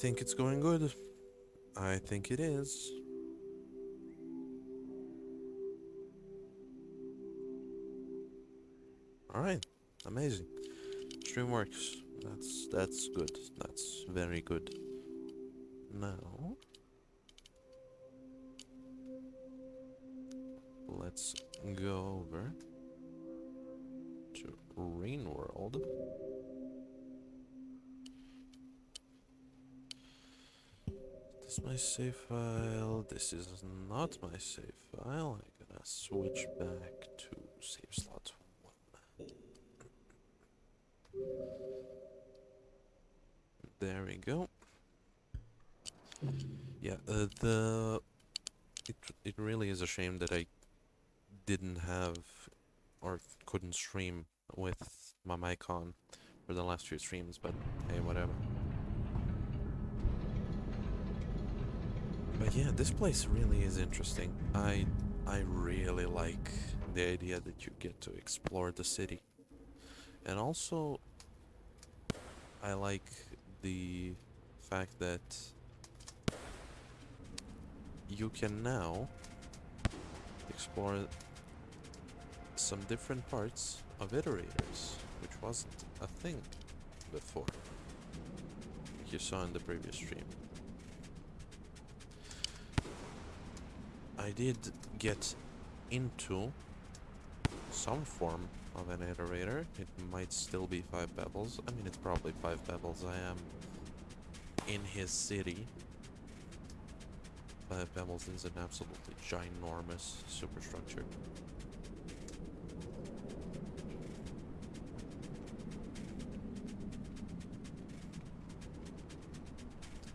Think it's going good. I think it is. Alright, amazing. Stream works. That's that's good. That's very good. Now let's go over to Rain World. My save file. This is not my save file. I'm gonna switch back to save slot one. There we go. Yeah, uh, the it it really is a shame that I didn't have or couldn't stream with my mic on for the last few streams, but hey, whatever. But yeah, this place really is interesting. I I really like the idea that you get to explore the city. And also I like the fact that you can now explore some different parts of iterators, which wasn't a thing before, like you saw in the previous stream. I did get into some form of an iterator. It might still be 5 pebbles. I mean, it's probably 5 pebbles. I am in his city. 5 pebbles is an absolutely ginormous superstructure.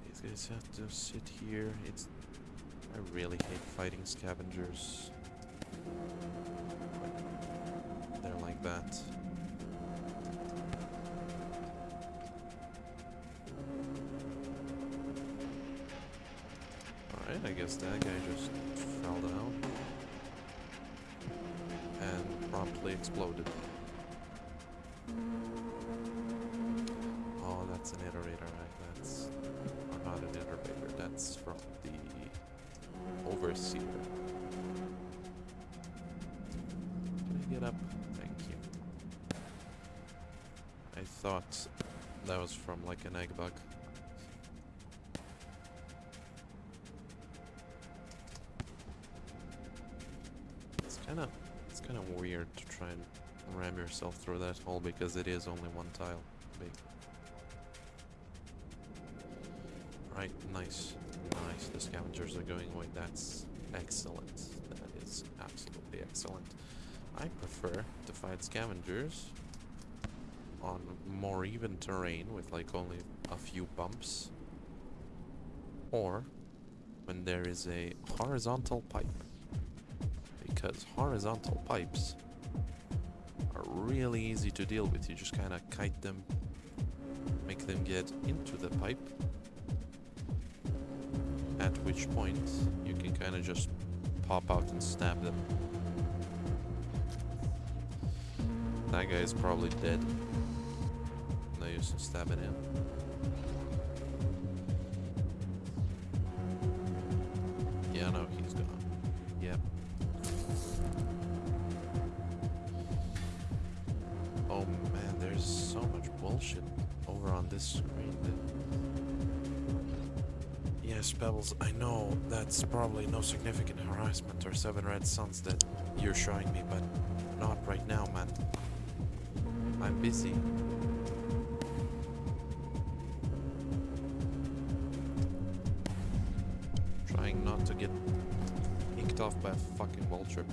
These guys have to sit here. It's I really hate fighting scavengers. When they're like that. Alright, I guess that guy just fell down. And promptly exploded. Oh, that's an iterator, right? That's... Or not an iterator, that's from the Can I get up? Thank you. I thought that was from like an egg bug. It's kind of it's kind of weird to try and ram yourself through that hole because it is only one tile big. Right, nice. Scavengers are going away. That's excellent. That is absolutely excellent. I prefer to fight scavengers on more even terrain with like only a few bumps. Or when there is a horizontal pipe. Because horizontal pipes are really easy to deal with. You just kind of kite them, make them get into the pipe at which point you can kind of just pop out and stab them. That guy is probably dead. No use in stabbing him. Pebbles, I know that's probably no significant harassment or seven red suns that you're showing me, but not right now, man. I'm busy. Trying not to get inked off by a fucking vulture.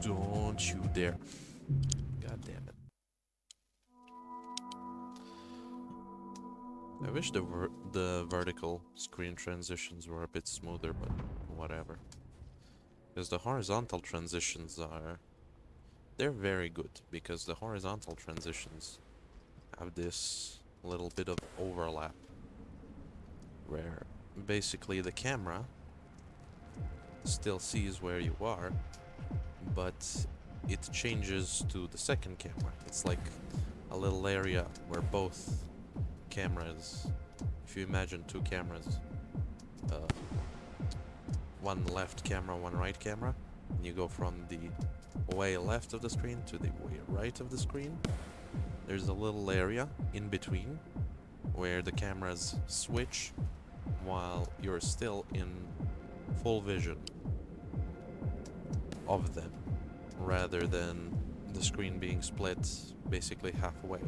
Don't you dare. I wish the ver the vertical screen transitions were a bit smoother, but whatever. Because the horizontal transitions are... They're very good, because the horizontal transitions have this little bit of overlap. Where basically the camera still sees where you are, but it changes to the second camera. It's like a little area where both cameras, if you imagine two cameras, uh, one left camera, one right camera, and you go from the way left of the screen to the way right of the screen, there's a little area in between where the cameras switch while you're still in full vision of them rather than the screen being split basically halfway.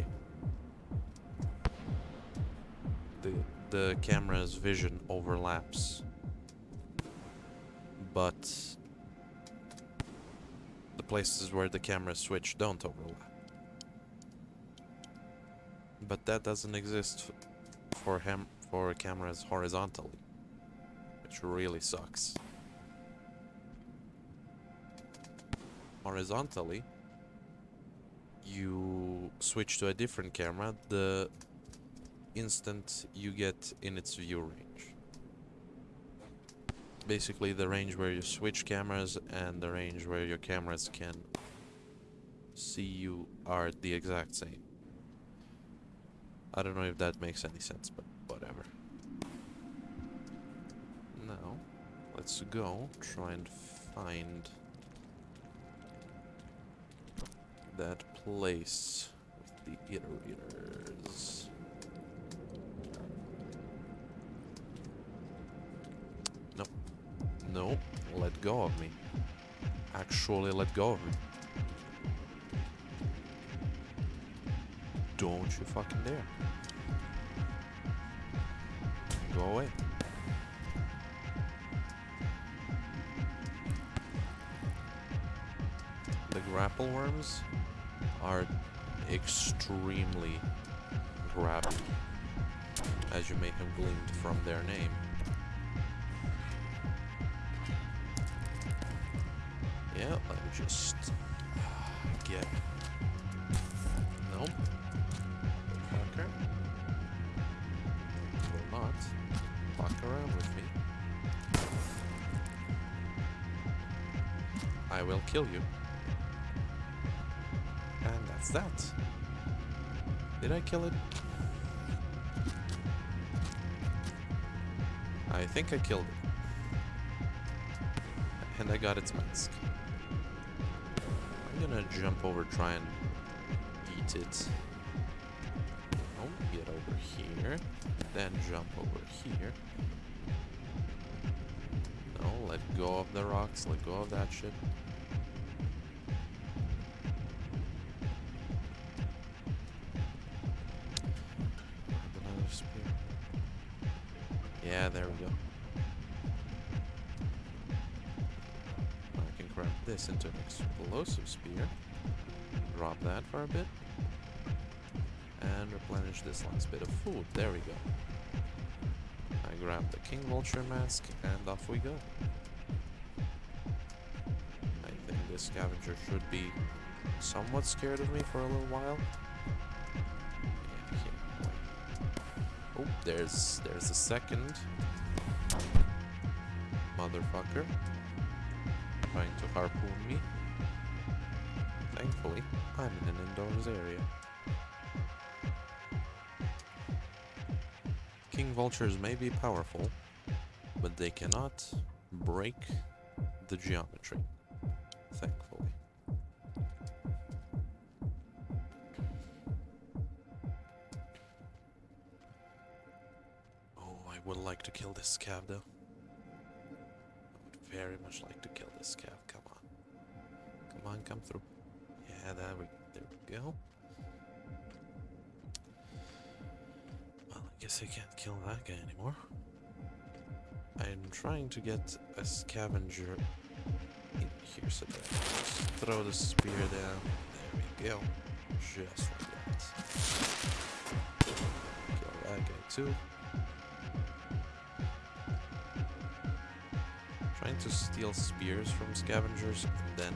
The, the camera's vision overlaps but the places where the camera switch don't overlap. But that doesn't exist for him for cameras horizontally, which really sucks. Horizontally, you switch to a different camera the instant you get in its view range. Basically the range where you switch cameras and the range where your cameras can see you are the exact same. I don't know if that makes any sense, but whatever. Now, let's go try and find that place with the iterators. No, let go of me. Actually let go of me. Don't you fucking dare. Go away. The grapple worms are extremely grabby, as you may have gleaned from their name. Yeah, let me just uh, get. Nope. Fucker. Will not fuck around with me. I will kill you. And that's that. Did I kill it? I think I killed it. And I got its mask. Gonna jump over, try and eat it. Oh, get over here. Then jump over here. No, let go of the rocks, let go of that shit. Spear. Drop that for a bit. And replenish this last bit of food. There we go. I grab the King Vulture mask and off we go. I think this scavenger should be somewhat scared of me for a little while. Oh, there's there's a second motherfucker trying to harpoon me. I'm in an indoors area. King vultures may be powerful, but they cannot break the geometry. Thankfully. Oh, I would like to kill this scav though. I would very much like to kill this scav. Come on. Come on, come through. Yeah, there we, there we go. Well, I guess I can't kill that guy anymore. I'm trying to get a scavenger in here, so that throw the spear down. There we go. Just like that. Kill that guy too. Trying to steal spears from scavengers and then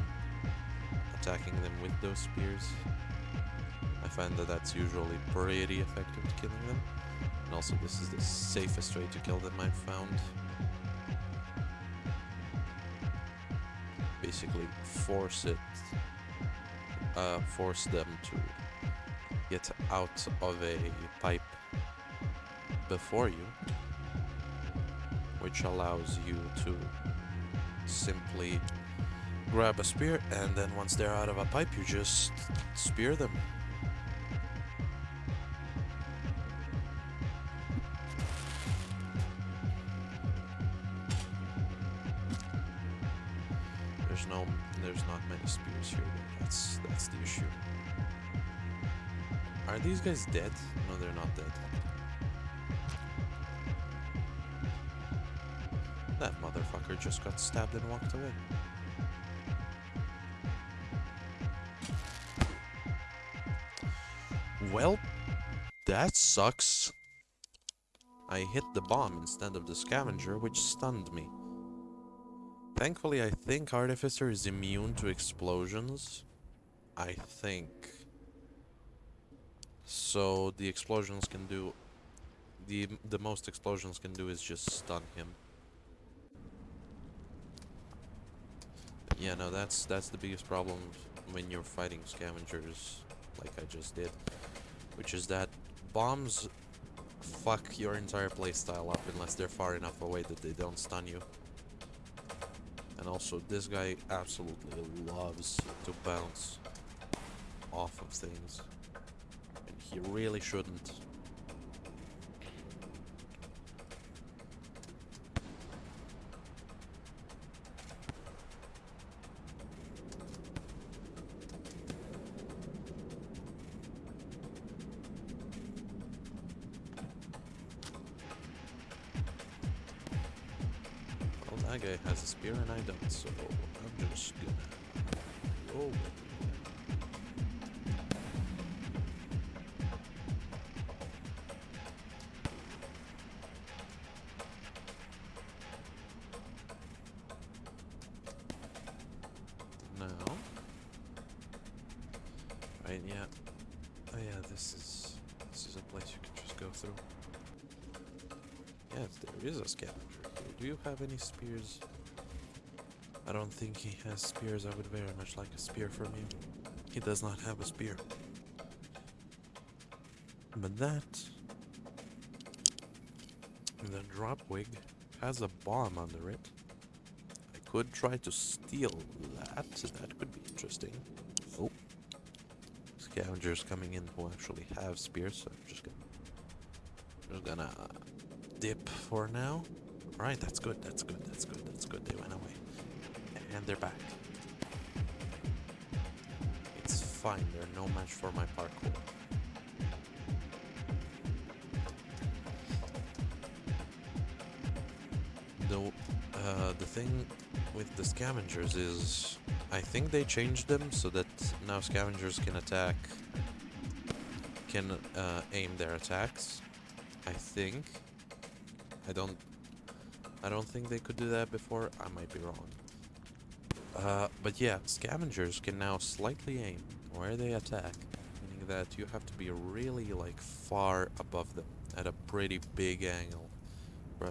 attacking them with those spears. I find that that's usually pretty effective at killing them. And also this is the safest way to kill them I've found. Basically force it, uh, force them to get out of a pipe before you, which allows you to simply grab a spear and then once they're out of a pipe you just spear them. There's no there's not many spears here. That's that's the issue. Are these guys dead? No, they're not dead. That motherfucker just got stabbed and walked away. Well, that sucks. I hit the bomb instead of the scavenger, which stunned me. Thankfully, I think Artificer is immune to explosions. I think. So the explosions can do... The, the most explosions can do is just stun him. Yeah, no, that's that's the biggest problem when you're fighting scavengers, like I just did, which is that bombs fuck your entire playstyle up unless they're far enough away that they don't stun you. And also, this guy absolutely loves to bounce off of things, and he really shouldn't. That guy has a spear and I don't, so I'm just gonna have any spears? I don't think he has spears. I would very much like a spear from you. He does not have a spear. But that... The drop wig has a bomb under it. I could try to steal that. That could be interesting. Oh. Scavengers coming in who actually have spears, so I'm just gonna... Just gonna dip for now. Alright, that's good, that's good, that's good, that's good. They went away. And they're back. It's fine, they're no match for my parkour. The, uh, the thing with the scavengers is I think they changed them so that now scavengers can attack can uh, aim their attacks. I think. I don't I don't think they could do that before. I might be wrong. Uh, but yeah, scavengers can now slightly aim where they attack, meaning that you have to be really like far above them at a pretty big angle for,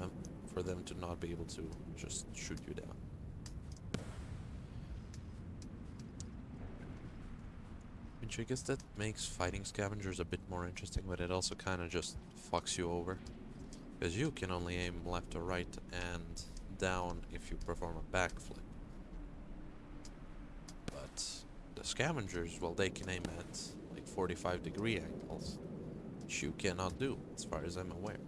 for them to not be able to just shoot you down. Which I guess that makes fighting scavengers a bit more interesting, but it also kind of just fucks you over. Because you can only aim left or right and down if you perform a backflip. But the scavengers, well, they can aim at like 45 degree angles, which you cannot do, as far as I'm aware.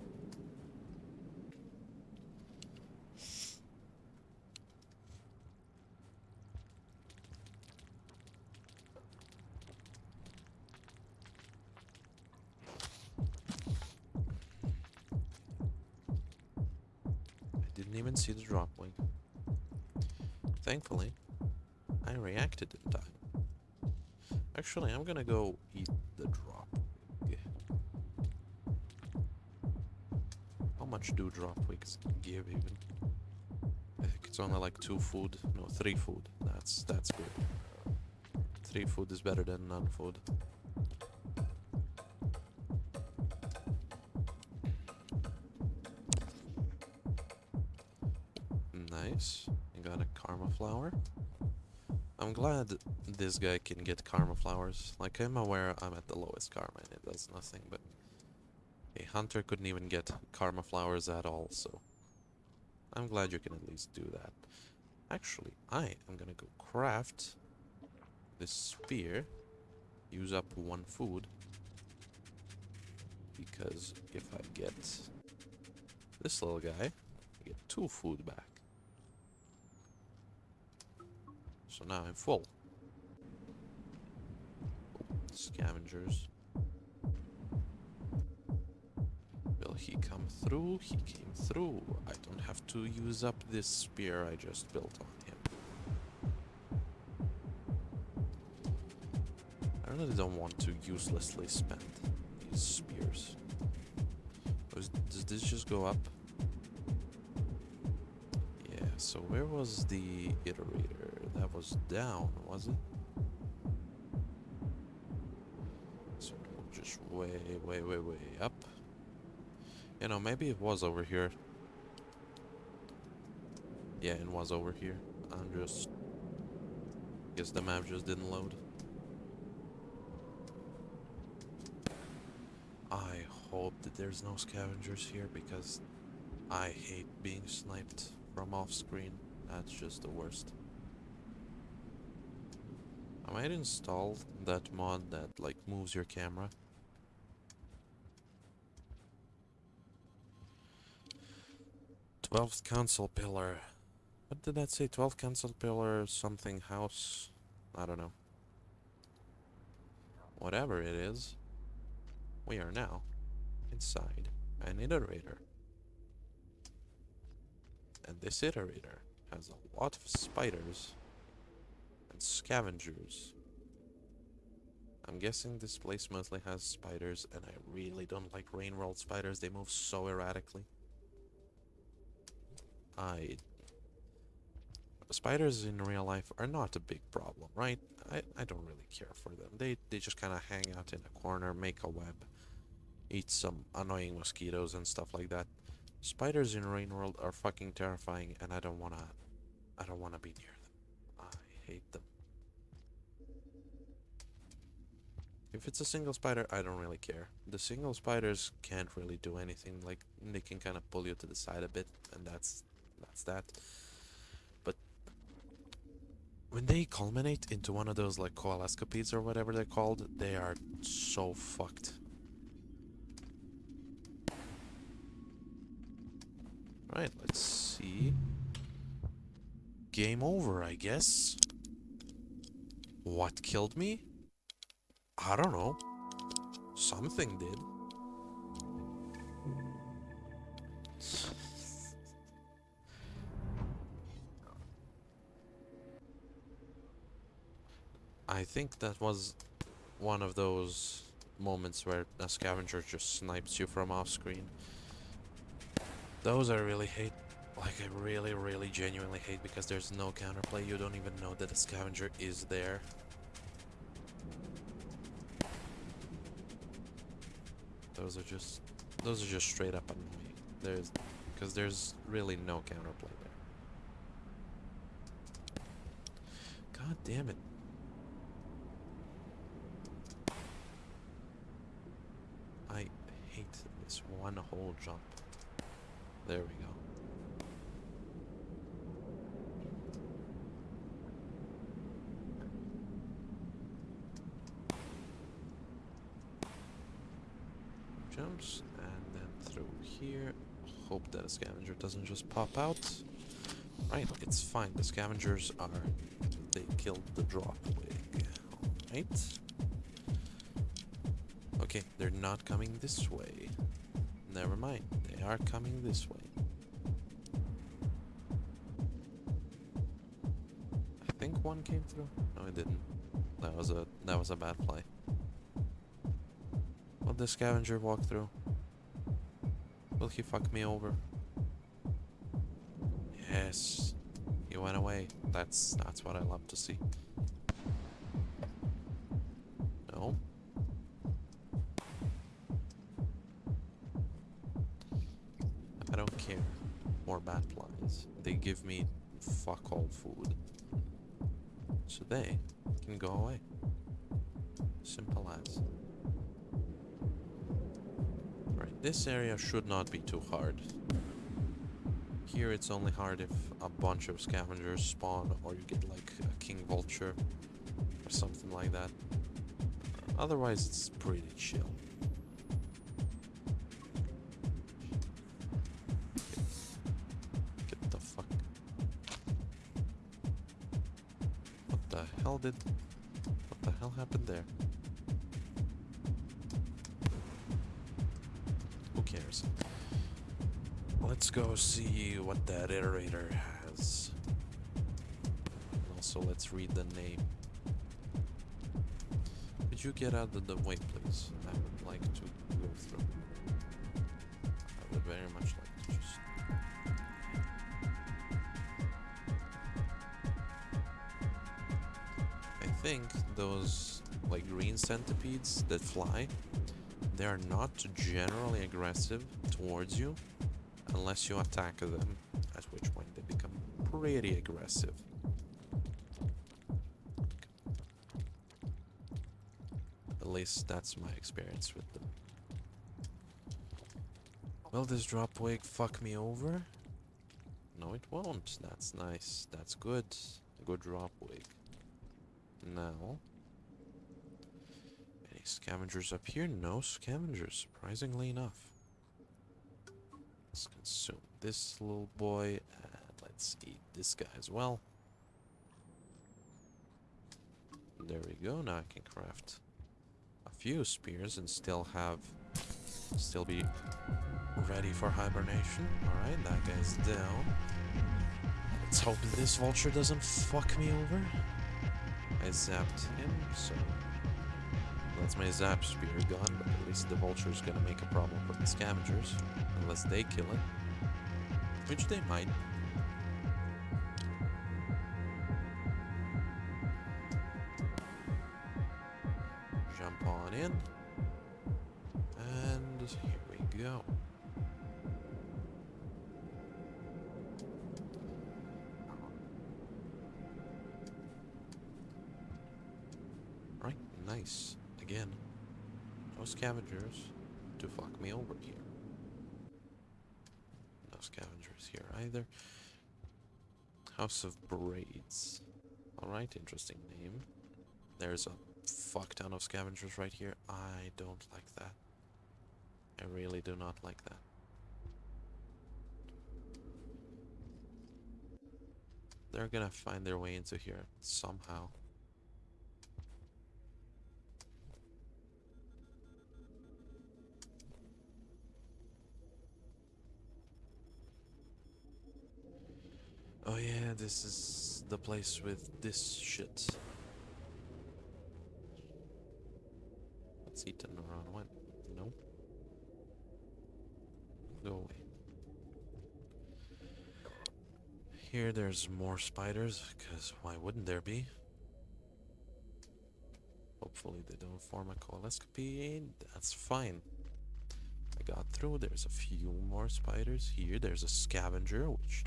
Didn't even see the drop wig. Thankfully, I reacted in time. Actually, I'm gonna go eat the drop. How much do drop wigs give even? I think it's only like two food. No, three food. That's that's good. Three food is better than none food. Nice. You got a karma flower. I'm glad this guy can get karma flowers. Like, I'm aware I'm at the lowest karma and it does nothing, but... A hunter couldn't even get karma flowers at all, so I'm glad you can at least do that. Actually, I am gonna go craft this spear, use up one food, because if I get this little guy, I get two food back. So now I'm full. Scavengers. Will he come through? He came through. I don't have to use up this spear I just built on him. I really don't want to uselessly spend these spears. Does this just go up? Yeah, so where was the iterator? That was down, was it? So just way, way, way, way up. You know, maybe it was over here. Yeah, it was over here. I'm just... Guess the map just didn't load. I hope that there's no scavengers here because I hate being sniped from off screen. That's just the worst. I might install that mod that like moves your camera. Twelfth council pillar. What did that say? Twelfth council pillar something house. I don't know. Whatever it is, we are now inside an iterator. And this iterator has a lot of spiders and scavengers. I'm guessing this place mostly has spiders, and I really don't like rain world spiders. They move so erratically. I spiders in real life are not a big problem, right? I, I don't really care for them. They they just kind of hang out in a corner, make a web, eat some annoying mosquitoes and stuff like that. Spiders in Rain World are fucking terrifying, and I don't wanna I don't wanna be near them. I hate them. If it's a single spider, I don't really care. The single spiders can't really do anything. Like they can kind of pull you to the side a bit, and that's that's that. But when they culminate into one of those like coalescipedes or whatever they're called, they are so fucked. Right, let's see. Game over, I guess. What killed me? I don't know. Something did. I think that was one of those moments where a scavenger just snipes you from off screen. Those I really hate. Like, I really, really genuinely hate because there's no counterplay. You don't even know that a scavenger is there. Those are just, those are just straight up annoying. There's, because there's really no counterplay there. God damn it. I hate this one whole jump. There we go. And then through here. Hope that a scavenger doesn't just pop out. Right, it's fine. The scavengers are. They killed the drop wig. Alright. Okay, they're not coming this way. Never mind. They are coming this way. I think one came through. No, it didn't. That was a that was a bad play. The scavenger walk through? Will he fuck me over? Yes. He went away. That's that's what I love to see. No. I don't care. More bat flies. They give me fuck all food. So they can go away. Simple as. This area should not be too hard. Here it's only hard if a bunch of scavengers spawn or you get like a king vulture or something like that. Otherwise it's pretty chill. Get the fuck. What the hell did... What the hell happened there? What that iterator has. And also, let's read the name. Could you get out of the way, please? I would like to go through. I would very much like to just. I think those like green centipedes that fly, they are not generally aggressive towards you unless you attack them, pretty aggressive. At least that's my experience with them. Will this drop wig fuck me over? No, it won't. That's nice. That's good. A good drop wig. Now. Any scavengers up here? No scavengers, surprisingly enough. Let's consume this little boy, let's eat this guy as well. There we go, now I can craft a few spears and still have, still be ready for hibernation. Alright, that guy's down. Let's hope this vulture doesn't fuck me over. I zapped him, so that's my zap spear gone, but at least the vulture's gonna make a problem with the scavengers. Unless they kill it. Which they might. Alright, interesting name. There's a fuck ton of scavengers right here. I don't like that. I really do not like that. They're gonna find their way into here somehow. Oh yeah, this is the place with this shit. Let's eat turn around one. No. Go away. Here there's more spiders, because why wouldn't there be? Hopefully they don't form a coalescopy. That's fine. I got through. There's a few more spiders here. There's a scavenger, which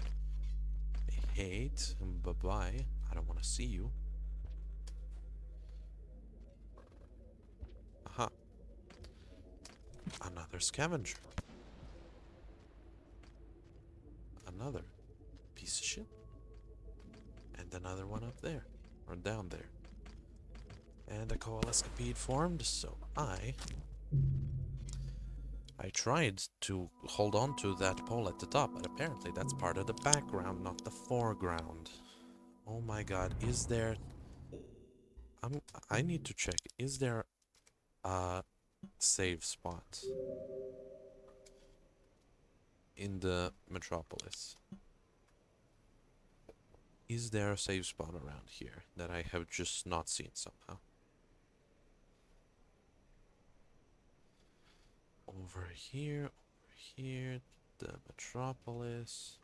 I hate. Um, Bye-bye. I don't want to see you. Aha. Another scavenger. Another piece of shit. And another one up there. Or down there. And a coalescipede formed, so I... I tried to hold on to that pole at the top, but apparently that's part of the background, not the foreground. Oh my god, is there... I'm, I need to check. Is there a save spot in the metropolis? Is there a save spot around here that I have just not seen somehow? Over here, over here, the metropolis.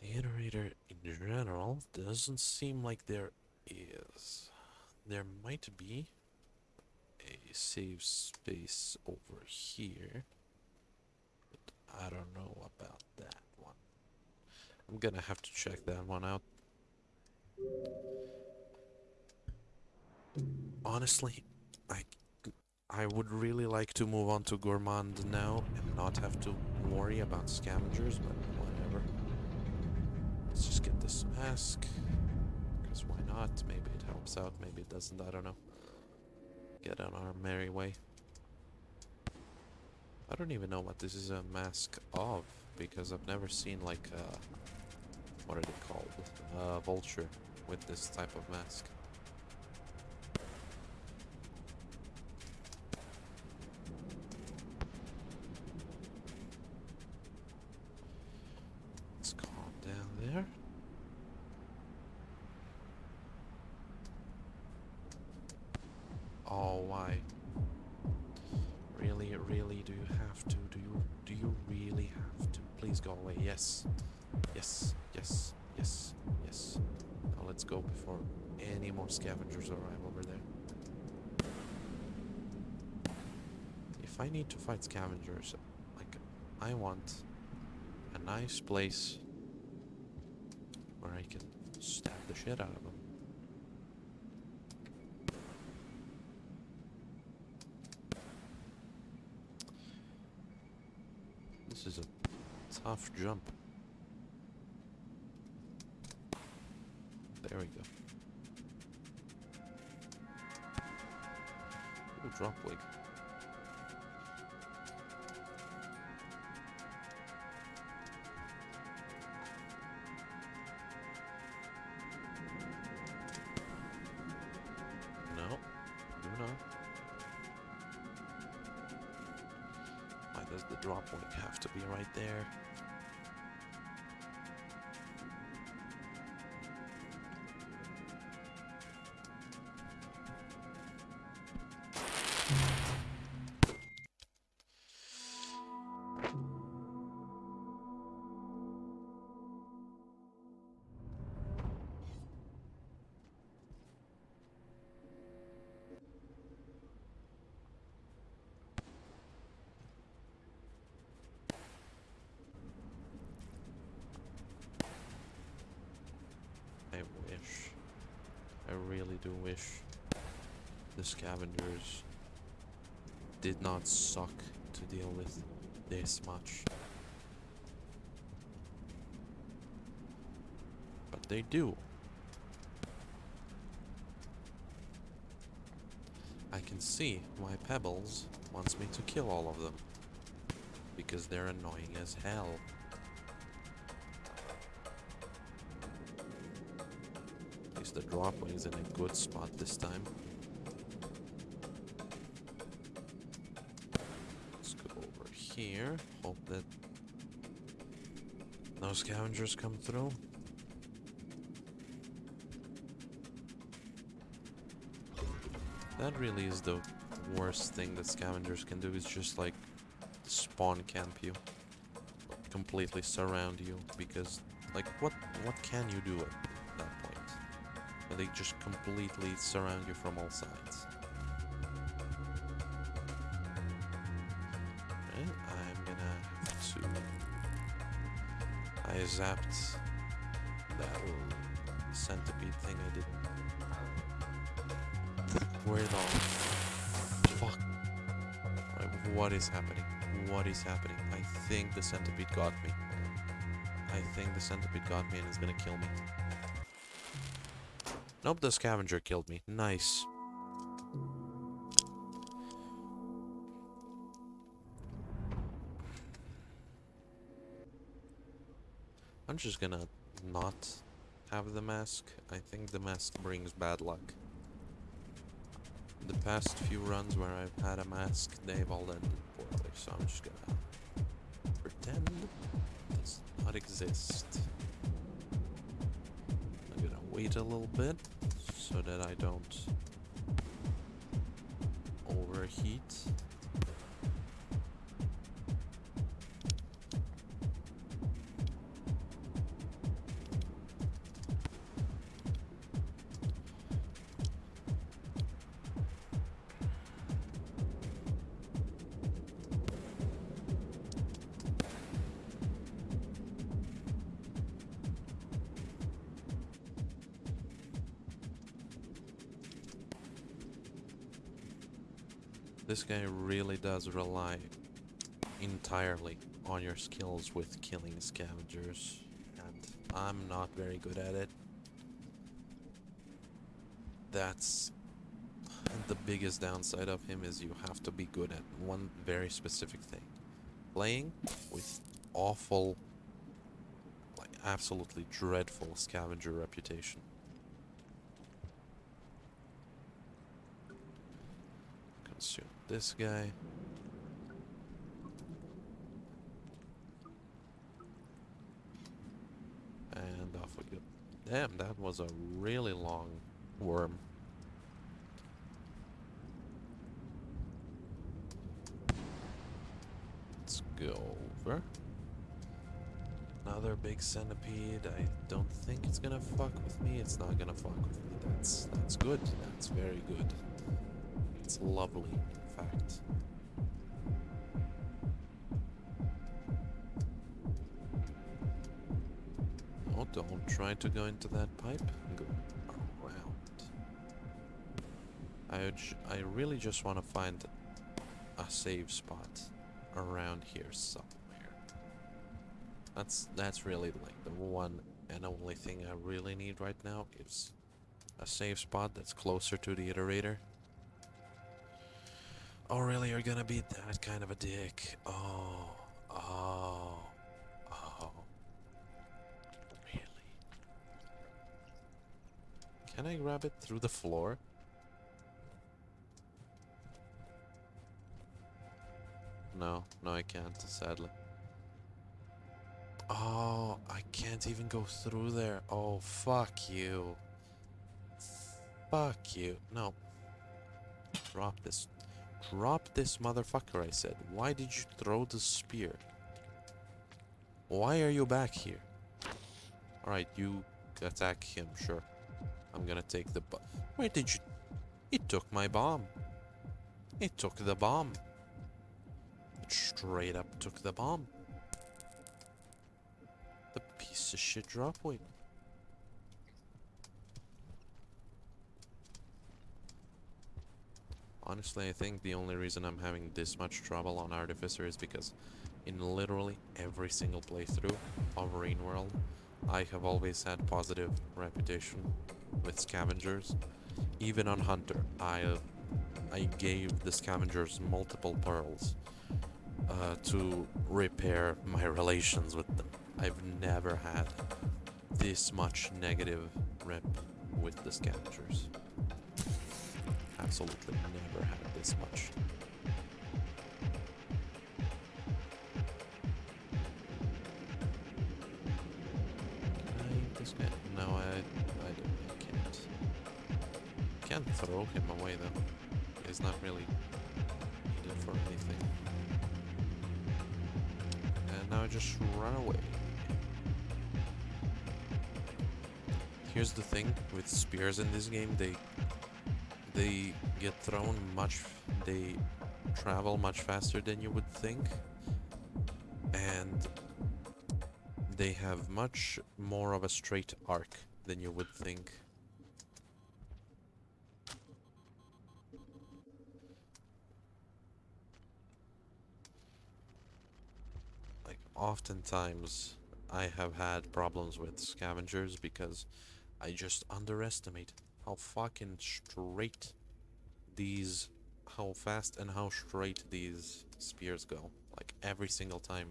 The iterator in general doesn't seem like there is. There might be a save space over here. But I don't know about that one. I'm gonna have to check that one out. Honestly, I I would really like to move on to Gourmand now and not have to worry about scavengers, but whatever. Let's just get this mask. Because why not? Maybe it helps out, maybe it doesn't, I don't know. Get on our merry way. I don't even know what this is a mask of, because I've never seen like a... What are they called? A vulture with this type of mask. Nice place where I can stab the shit out of them. This is a tough jump. There we go. Ooh, drop wig. I really do wish the scavengers did not suck to deal with this much. But they do. I can see why Pebbles wants me to kill all of them. Because they're annoying as hell. The dropwig is in a good spot this time. Let's go over here. Hope that no scavengers come through. That really is the worst thing that scavengers can do is just like spawn camp you. Completely surround you because like what what can you do? When they just completely surround you from all sides. And I'm gonna have to I zapped that centipede thing I did. Where the fuck? What is happening? What is happening? I think the centipede got me. I think the centipede got me and is gonna kill me. Nope, the scavenger killed me. Nice. I'm just gonna not have the mask. I think the mask brings bad luck. The past few runs where I've had a mask, they've all ended poorly, so I'm just gonna pretend it does not exist. I'm gonna wait a little bit so that I don't overheat. Guy really does rely entirely on your skills with killing scavengers, and I'm not very good at it. That's the biggest downside of him is you have to be good at one very specific thing. Playing with awful, like absolutely dreadful scavenger reputation. Consume this guy. And off we go. Damn, that was a really long worm. Let's go over. Another big centipede. I don't think it's gonna fuck with me. It's not gonna fuck with me. That's that's good. That's very good. It's lovely, Oh, don't try to go into that pipe. Go around. I, I really just want to find a safe spot around here somewhere. That's that's really like the one and only thing I really need right now is a safe spot that's closer to the iterator. Oh really you're gonna be that kind of a dick. Oh oh oh really. Can I grab it through the floor? No, no I can't, sadly. Oh, I can't even go through there. Oh, fuck you. Fuck you. No. Drop this. Drop this motherfucker, I said. Why did you throw the spear? Why are you back here? Alright, you attack him, sure. I'm gonna take the bu- Where did you- It took my bomb. It took the bomb. It straight up took the bomb. The piece of shit drop Honestly, I think the only reason I'm having this much trouble on Artificer is because in literally every single playthrough of Rain World, I have always had positive reputation with scavengers. Even on Hunter, I I gave the scavengers multiple pearls uh, to repair my relations with them. I've never had this much negative rep with the scavengers. Absolutely never had this much. No, I, I, I can't. Can't throw him away though. He's not really needed for anything. And now I just run away. Here's the thing with spears in this game, they they get thrown much they travel much faster than you would think. And they have much more of a straight arc than you would think. Like oftentimes I have had problems with scavengers because I just underestimate how fucking straight these how fast and how straight these spears go like every single time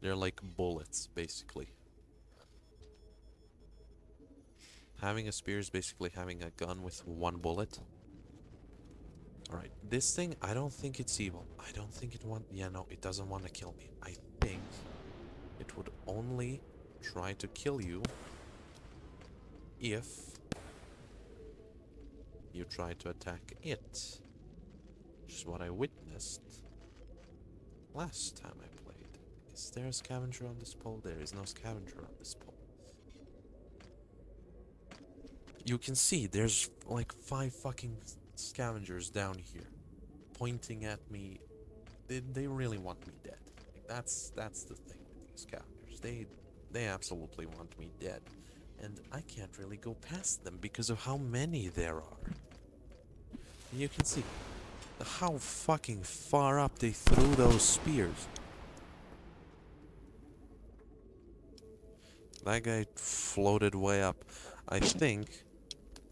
they're like bullets basically having a spear is basically having a gun with one bullet Alright, this thing, I don't think it's evil. I don't think it want- yeah, no, it doesn't want to kill me. I think it would only try to kill you if you try to attack it. Which is what I witnessed last time I played. Is there a scavenger on this pole? There is no scavenger on this pole. You can see there's like five fucking scavengers down here pointing at me. They, they really want me dead. Like that's that's the thing with these scavengers. They they absolutely want me dead. And I can't really go past them because of how many there are. You can see How fucking far up they threw those spears. That guy floated way up. I think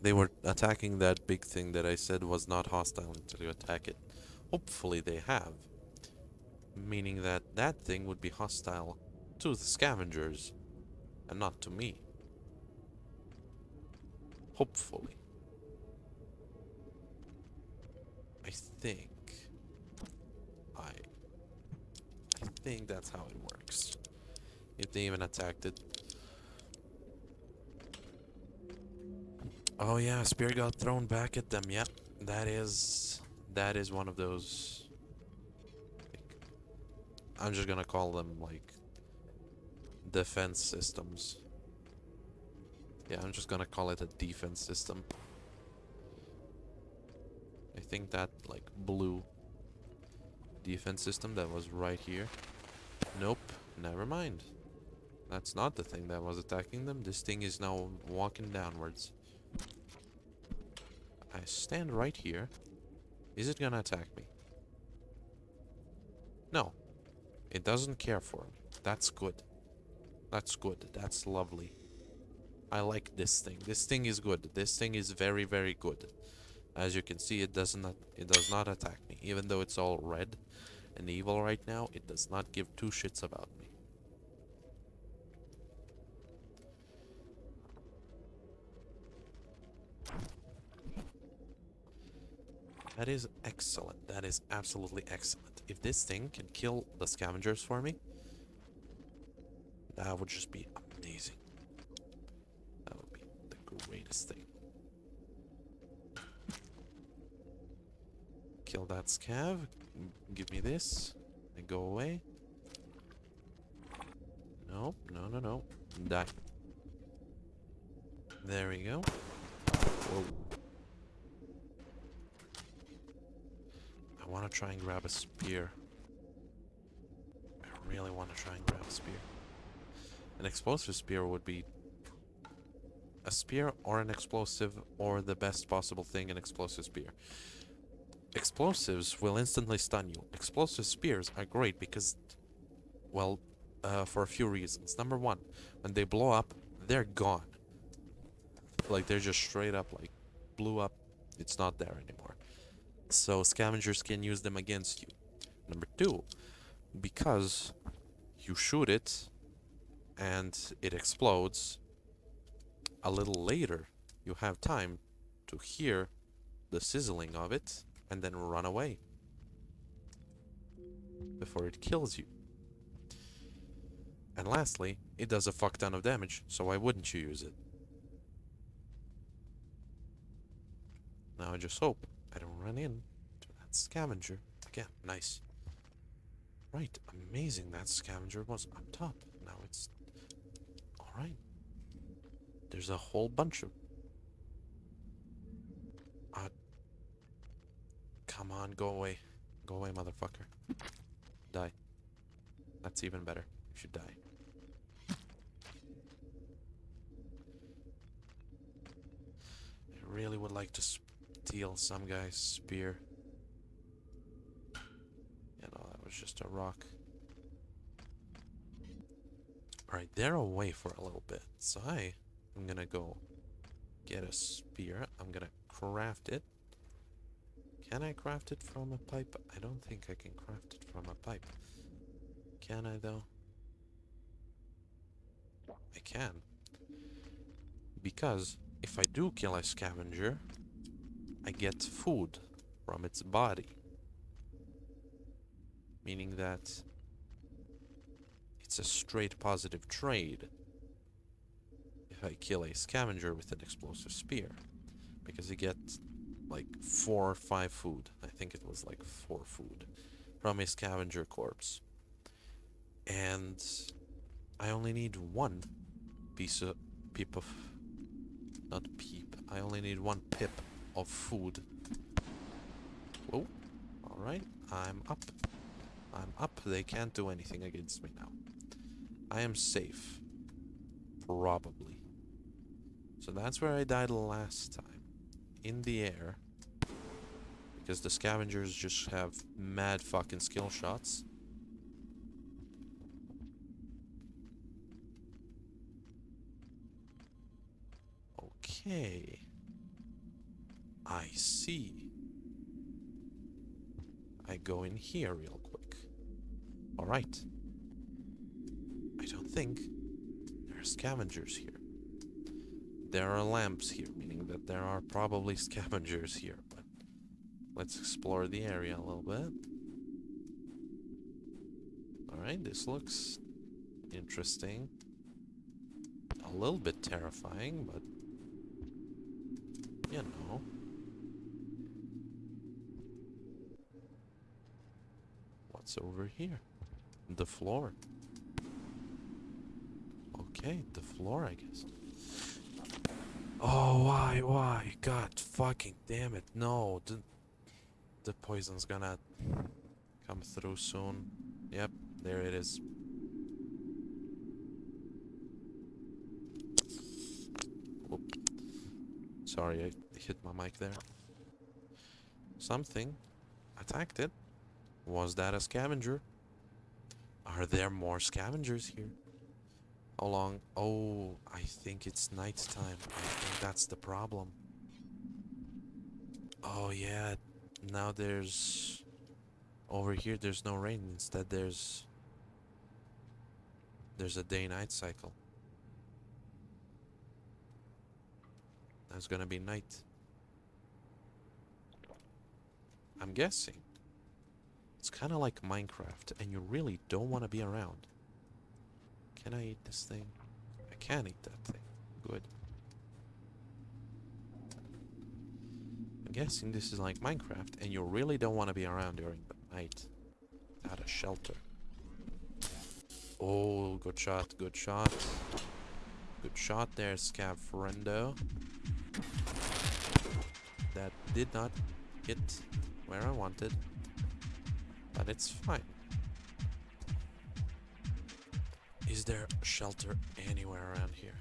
they were attacking that big thing that I said was not hostile until you attack it. Hopefully they have. Meaning that that thing would be hostile to the scavengers and not to me. Hopefully. I think. I. I think that's how it works. If they even attacked it. Oh yeah, spear got thrown back at them. Yep, that is that is one of those. Like, I'm just gonna call them like defense systems. Yeah, I'm just gonna call it a defense system. I think that like blue defense system that was right here. Nope, never mind. That's not the thing that was attacking them. This thing is now walking downwards. I stand right here. Is it gonna attack me? No. It doesn't care for me. That's good. That's good. That's lovely. I like this thing. This thing is good. This thing is very, very good. As you can see, it does not it does not attack me. Even though it's all red and evil right now, it does not give two shits about me. That is excellent. That is absolutely excellent. If this thing can kill the scavengers for me, that would just be amazing. That would be the greatest thing. Kill that scav. Give me this. And go away. Nope. No, no, no. Die. There we go. Whoa. I want to try and grab a spear. I really want to try and grab a spear. An explosive spear would be a spear or an explosive or the best possible thing an explosive spear. Explosives will instantly stun you. Explosive spears are great because, well, uh, for a few reasons. Number one, when they blow up, they're gone. Like, they're just straight up, like, blew up. It's not there anymore. So scavengers can use them against you. Number two, because you shoot it and it explodes, a little later you have time to hear the sizzling of it and then run away before it kills you. And lastly, it does a fuck ton of damage, so why wouldn't you use it? Now I just hope I don't run in to that scavenger again. Nice. Right, amazing that scavenger was up top. Now it's... Alright. There's a whole bunch of... come on, go away. Go away, motherfucker. Die. That's even better. You should die. I really would like to steal some guy's spear. You know, that was just a rock. Alright, they're away for a little bit. So I am gonna go get a spear. I'm gonna craft it. Can I craft it from a pipe? I don't think I can craft it from a pipe. Can I though? I can. Because if I do kill a scavenger, I get food from its body. Meaning that it's a straight positive trade if I kill a scavenger with an explosive spear. Because you get like four or five food. I think it was like four food from a scavenger corpse. And I only need one piece of peep of not peep. I only need one pip of food. Whoa. Alright. I'm up. I'm up. They can't do anything against me now. I am safe. Probably. So that's where I died last time. In the air. Because the scavengers just have mad fucking skill shots. Okay. I see. I go in here real quick. Alright. I don't think there are scavengers here. There are lamps here, meaning that there are probably scavengers here, but let's explore the area a little bit. Alright, this looks interesting. A little bit terrifying, but you know. What's over here? The floor. Okay, the floor, I guess. Oh, why, why? God fucking damn it. No, the, the poison's gonna come through soon. Yep, there it is. Whoop. Sorry, I hit my mic there. Something attacked it. Was that a scavenger? Are there more scavengers here? How long? Oh, I think it's nighttime. I think that's the problem. Oh yeah, now there's... Over here there's no rain. Instead there's... There's a day-night cycle. That's gonna be night. I'm guessing. It's kind of like Minecraft, and you really don't want to be around. Can I eat this thing? I can eat that thing. Good. I'm guessing this is like Minecraft, and you really don't want to be around during the night. Without a shelter. Oh, good shot, good shot. Good shot there, Scav friendo. That did not hit where I wanted. But it's fine. Is there shelter anywhere around here?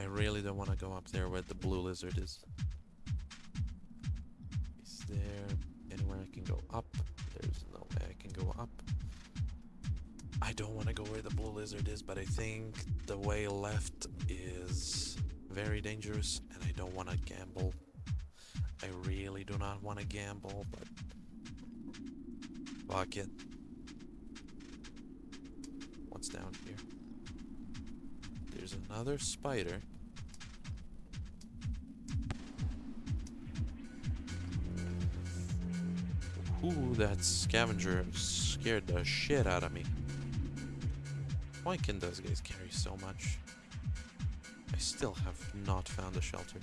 I really don't want to go up there where the blue lizard is. Is there anywhere I can go up? There's no way I can go up. I don't want to go where the blue lizard is, but I think the way left is very dangerous and I don't want to gamble. I really do not want to gamble, but fuck it. What's down here? There's another spider. Ooh, that scavenger scared the shit out of me. Why can those guys carry so much? I still have not found a shelter.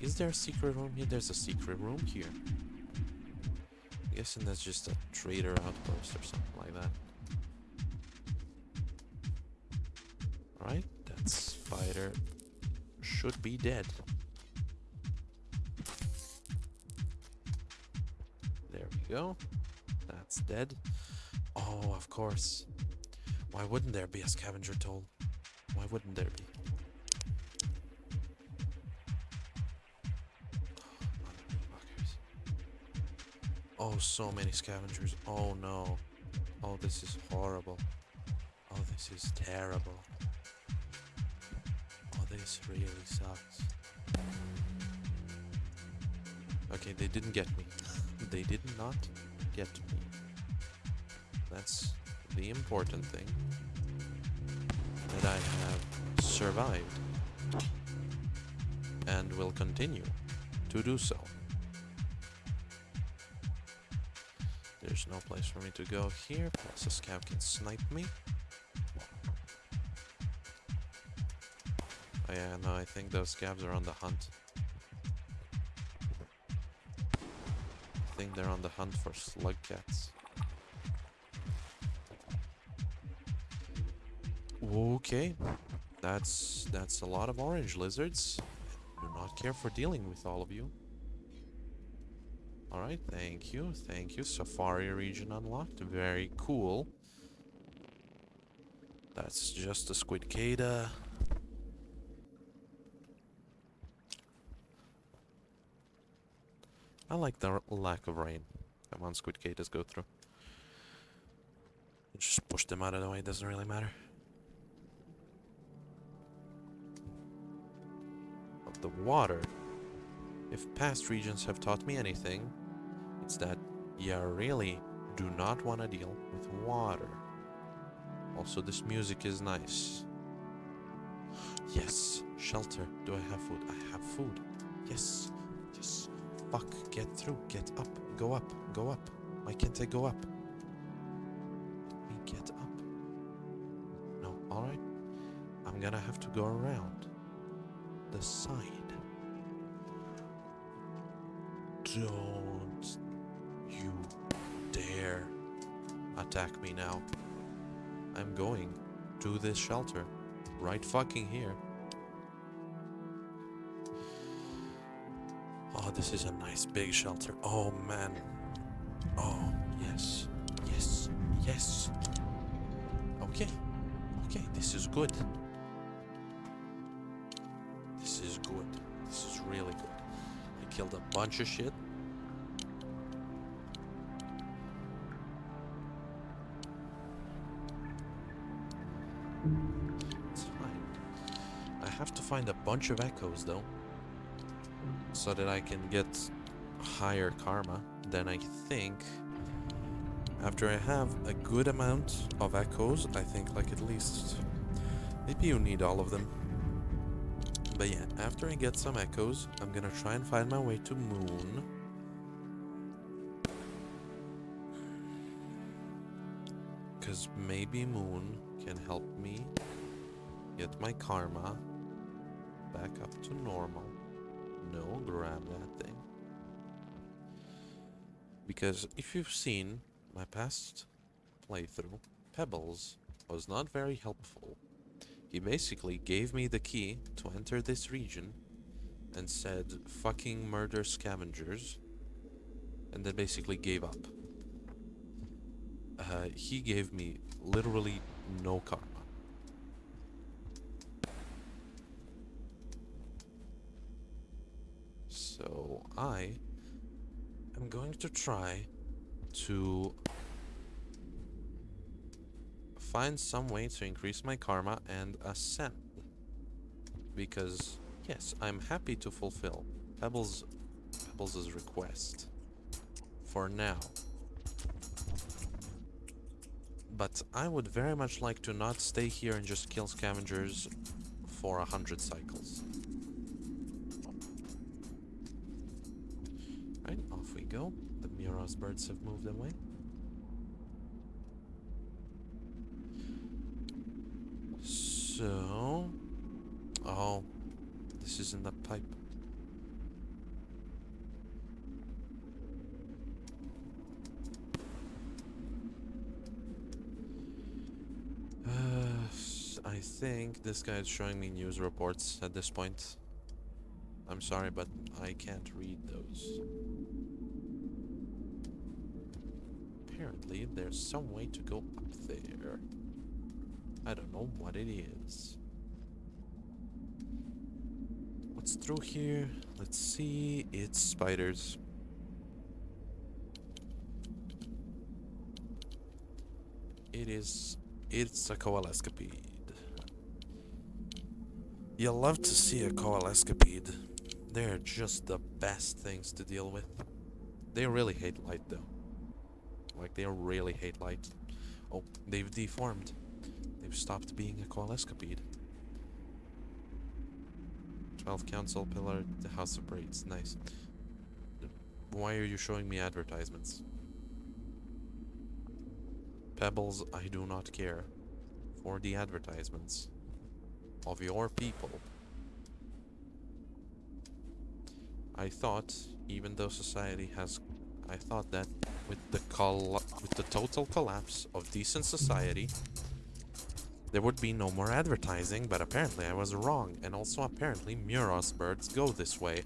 Is there a secret room here? There's a secret room here. I'm guessing that's just a trader outpost or something like that. Right? That spider should be dead. There we go. That's dead. Oh, of course. Why wouldn't there be a scavenger toll? Why wouldn't there be? Oh, so many scavengers. Oh no. Oh, this is horrible. Oh, this is terrible. This really sucks. Okay, they didn't get me. they did not get me. That's the important thing. That I have survived. And will continue to do so. There's no place for me to go here, a scout can snipe me. Oh yeah, no, I think those scavs are on the hunt. I think they're on the hunt for slugcats. Okay, that's that's a lot of orange lizards. Do not care for dealing with all of you. Alright, thank you, thank you. Safari region unlocked, very cool. That's just a squidcada. I like the lack of rain. Come on, Squidcadas, go through. Just push them out of the way, it doesn't really matter. But the water, if past regions have taught me anything, it's that you really do not want to deal with water. Also, this music is nice. Yes, shelter. Do I have food? I have food. Yes, yes. Fuck, get through, get up, go up, go up. Why can't I go up? Let me get up. No, alright. I'm gonna have to go around the side. Don't you dare attack me now. I'm going to this shelter. Right fucking here. This is a nice big shelter. Oh man. Oh, yes. Yes. Yes. Okay. Okay, this is good. This is good. This is really good. I killed a bunch of shit. It's fine. I have to find a bunch of echoes though. So that I can get higher karma. Then I think after I have a good amount of echoes, I think like at least maybe you need all of them. But yeah, after I get some echoes, I'm gonna try and find my way to moon. Cause maybe moon can help me get my karma back up to normal. No, grab that thing. Because if you've seen my past playthrough, Pebbles was not very helpful. He basically gave me the key to enter this region and said, fucking murder scavengers, and then basically gave up. Uh, he gave me literally no karma. So I am going to try to find some way to increase my karma and ascend. Because yes, I'm happy to fulfill Pebbles Pebbles' request for now. But I would very much like to not stay here and just kill scavengers for a hundred cycles. Birds have moved away. So... Oh, this is in the pipe. Uh, I think this guy is showing me news reports at this point. I'm sorry, but I can't read those. Apparently, there's some way to go up there. I don't know what it is. What's through here? Let's see. It's spiders. It is. It's a coalescipede. You love to see a coalescipede. They're just the best things to deal with. They really hate light though. Like they really hate light. Oh, they've deformed. They've stopped being a coalescipede. 12 council pillar, the house of braids. Nice. Why are you showing me advertisements? Pebbles, I do not care for the advertisements of your people. I thought, even though society has, I thought that with the with the total collapse of decent society, there would be no more advertising. But apparently, I was wrong, and also apparently, Miros birds go this way.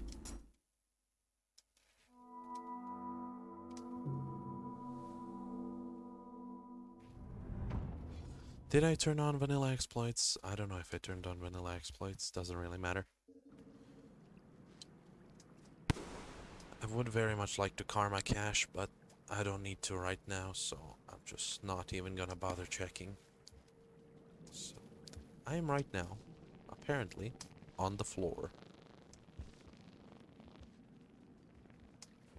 Did I turn on vanilla exploits? I don't know if I turned on vanilla exploits. Doesn't really matter. I would very much like to karma cache, but I don't need to right now, so I'm just not even gonna bother checking. So, I am right now, apparently, on the floor.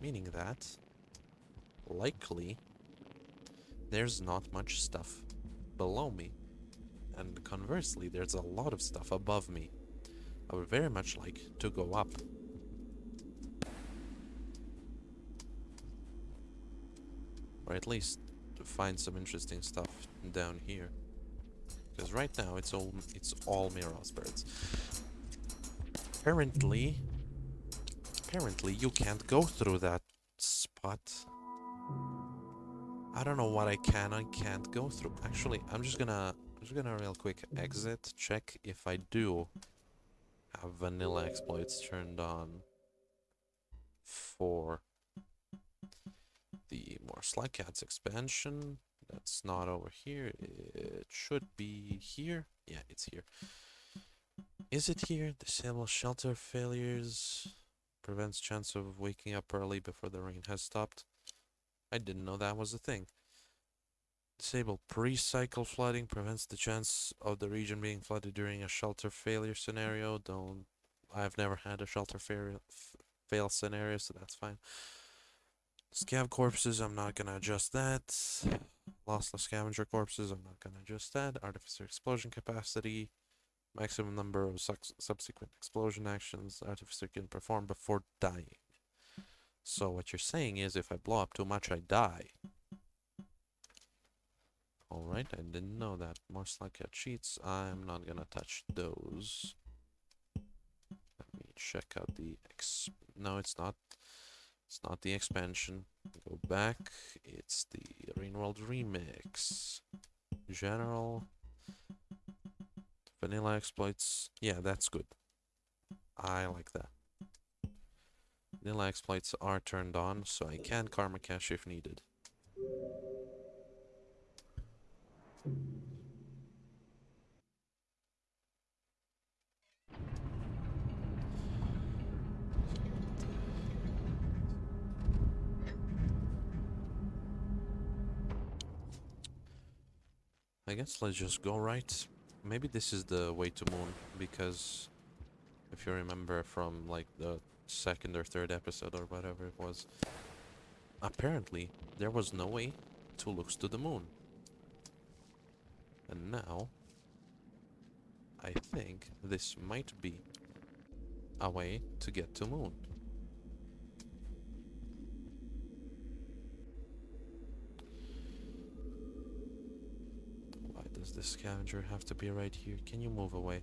Meaning that, likely, there's not much stuff below me. And conversely, there's a lot of stuff above me. I would very much like to go up. Or at least to find some interesting stuff down here. Because right now it's all it's all Miros birds. Apparently apparently you can't go through that spot. I don't know what I can and can't go through. Actually, I'm just gonna I'm just gonna real quick exit, check if I do have vanilla exploits turned on for the more Cats expansion. That's not over here. It should be here. Yeah, it's here. Is it here? Disable shelter failures. Prevents chance of waking up early before the rain has stopped. I didn't know that was a thing. Disable pre-cycle flooding. Prevents the chance of the region being flooded during a shelter failure scenario. Don't... I've never had a shelter fail, fail scenario, so that's fine. Scav corpses, I'm not gonna adjust that. Lossless scavenger corpses, I'm not gonna adjust that. Artificer explosion capacity. Maximum number of subsequent explosion actions Artificer can perform before dying. So what you're saying is if I blow up too much, I die. Alright, I didn't know that. More Slugcat cheats, I'm not gonna touch those. Let me check out the ex... No, it's not. It's not the expansion. Go back. It's the World Remix. General. Vanilla exploits. Yeah, that's good. I like that. Vanilla exploits are turned on, so I can karma cache if needed. I guess let's just go right. Maybe this is the way to moon, because if you remember from like the second or third episode or whatever it was, apparently there was no way to look to the moon. And now, I think this might be a way to get to moon. The scavenger have to be right here? Can you move away?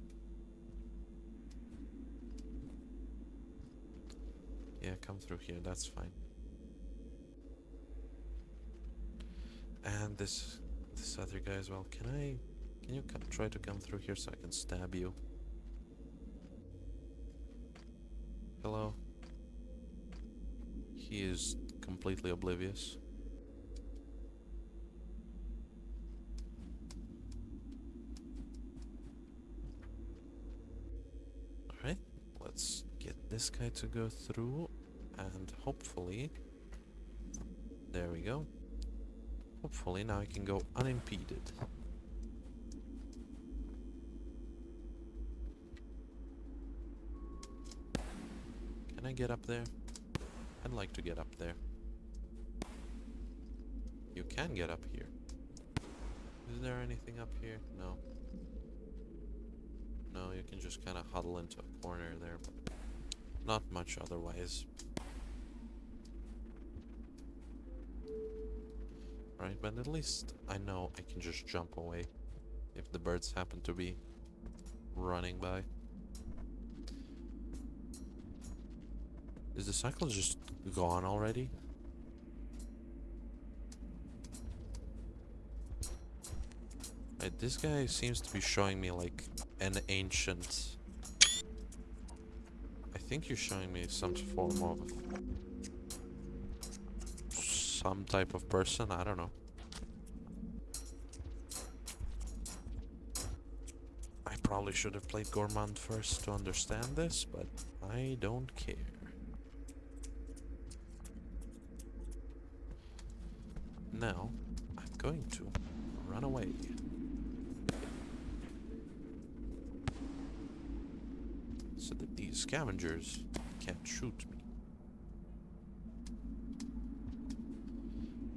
Yeah, come through here, that's fine. And this this other guy as well. Can I can you come, try to come through here so I can stab you? Hello? He is completely oblivious. This guy to go through and hopefully there we go. Hopefully now I can go unimpeded. Can I get up there? I'd like to get up there. You can get up here. Is there anything up here? No. No you can just kind of huddle into a corner there but not much otherwise. Right, but at least I know I can just jump away if the birds happen to be running by. Is the cycle just gone already? Right, this guy seems to be showing me like an ancient think you're showing me some form of... Some type of person, I don't know. I probably should have played Gourmand first to understand this, but I don't care. Now, I'm going to run away. Scavengers can't shoot me.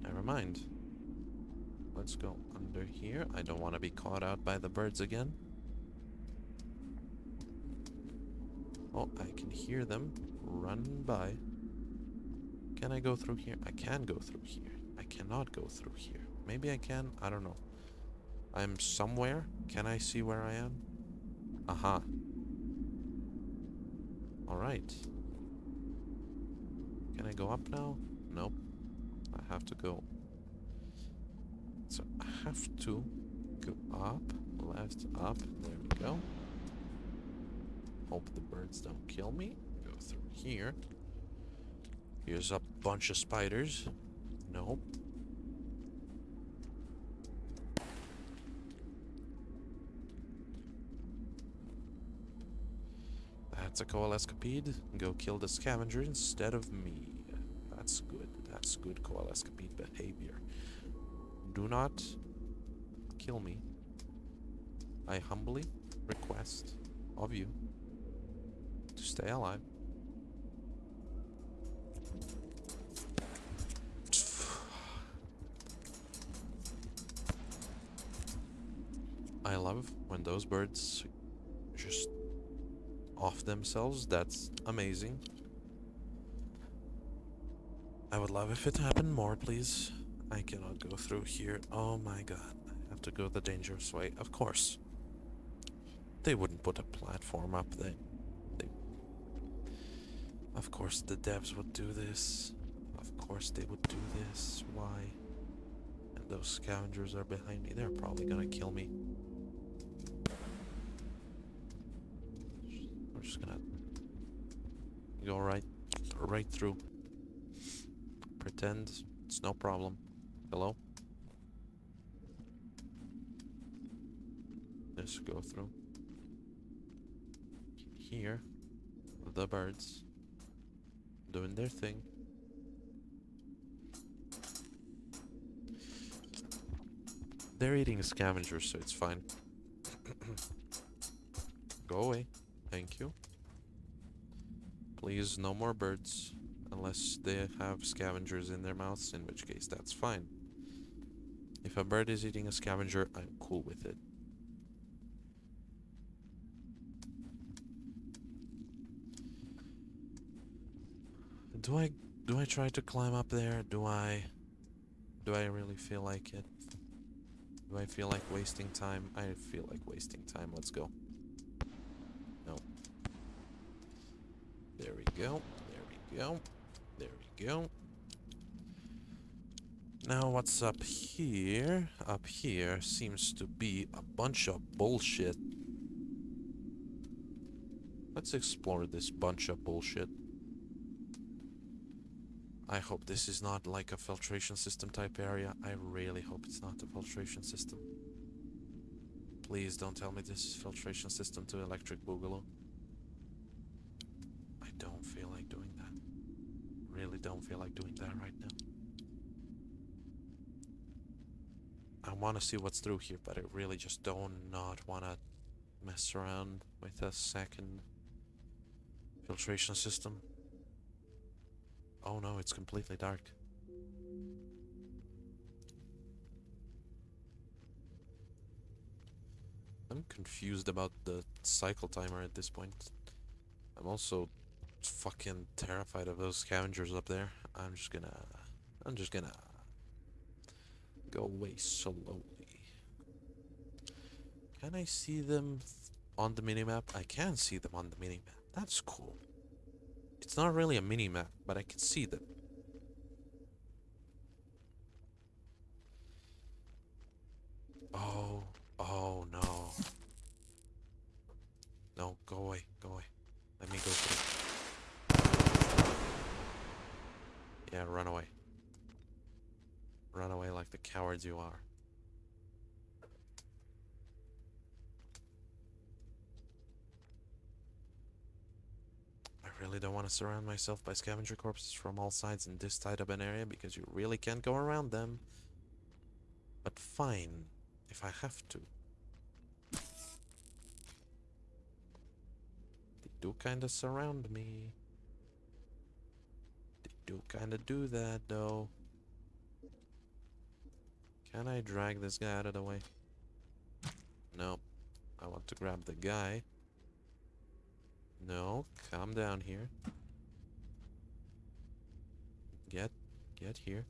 Never mind. Let's go under here. I don't want to be caught out by the birds again. Oh, I can hear them run by. Can I go through here? I can go through here. I cannot go through here. Maybe I can. I don't know. I'm somewhere. Can I see where I am? Aha. Alright. Can I go up now? Nope. I have to go. So I have to go up, left, up. There we go. Hope the birds don't kill me. Go through here. Here's a bunch of spiders. Nope. That's a coalescipede. Go kill the scavenger instead of me. That's good. That's good coalescipede behavior. Do not kill me. I humbly request of you to stay alive. I love when those birds just off themselves. That's amazing. I would love if it happened more, please. I cannot go through here. Oh my god. I have to go the dangerous way. Of course. They wouldn't put a platform up there. They... Of course the devs would do this. Of course they would do this. Why? And those scavengers are behind me. They're probably gonna kill me. We're just gonna go right right through. Pretend it's no problem. Hello? Just go through. Here, the birds doing their thing. They're eating scavengers, so it's fine. Go away. Thank you. Please, no more birds. Unless they have scavengers in their mouths, in which case that's fine. If a bird is eating a scavenger, I'm cool with it. Do I do I try to climb up there? Do I do I really feel like it? Do I feel like wasting time? I feel like wasting time. Let's go. No. There go. There we go. There we go. Now what's up here? Up here seems to be a bunch of bullshit. Let's explore this bunch of bullshit. I hope this is not like a filtration system type area. I really hope it's not a filtration system. Please don't tell me this is filtration system to electric boogaloo. Don't feel like doing that. Really don't feel like doing that right now. I want to see what's through here, but I really just don't not want to mess around with a second filtration system. Oh no, it's completely dark. I'm confused about the cycle timer at this point. I'm also fucking terrified of those scavengers up there. I'm just gonna... I'm just gonna... Go away slowly. Can I see them on the minimap? I can see them on the minimap. That's cool. It's not really a mini-map, but I can see them. Oh, oh no. No, go away, go away. Let me go through. Yeah, run away. Run away like the cowards you are. I really don't want to surround myself by scavenger corpses from all sides in this tight of an area because you really can't go around them. But fine, if I have to. They do kinda surround me. Do kinda do that though. Can I drag this guy out of the way? No. I want to grab the guy. No, calm down here. Get, get here.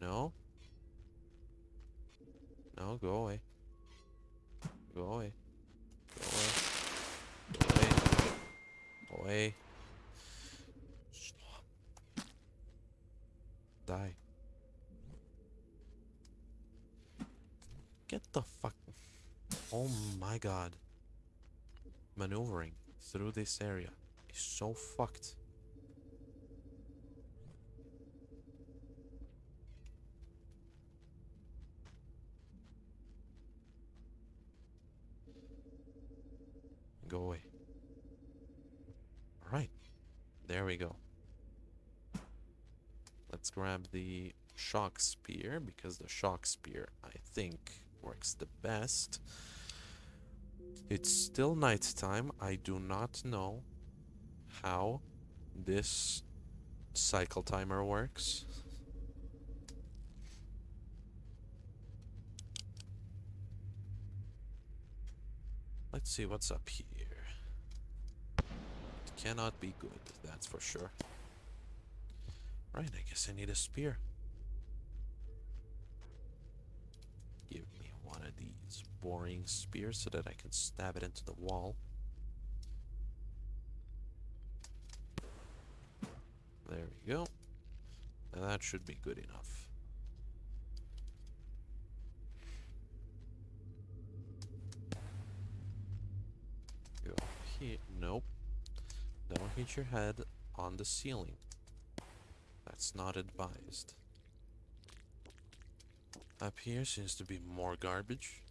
No. No, go away. Go away. Go away. Go away. Go away. Stop. Die. Get the fuck. Oh my god. Maneuvering through this area is so fucked. Go away. Alright. There we go. Let's grab the shock spear because the shock spear, I think, works the best. It's still night time. I do not know how this cycle timer works. Let's see what's up here. It cannot be good, that's for sure. Right, I guess I need a spear. Give me one of these boring spears so that I can stab it into the wall. There we go. And that should be good enough. Go here. Nope. Don't hit your head on the ceiling. That's not advised. Up here seems to be more garbage.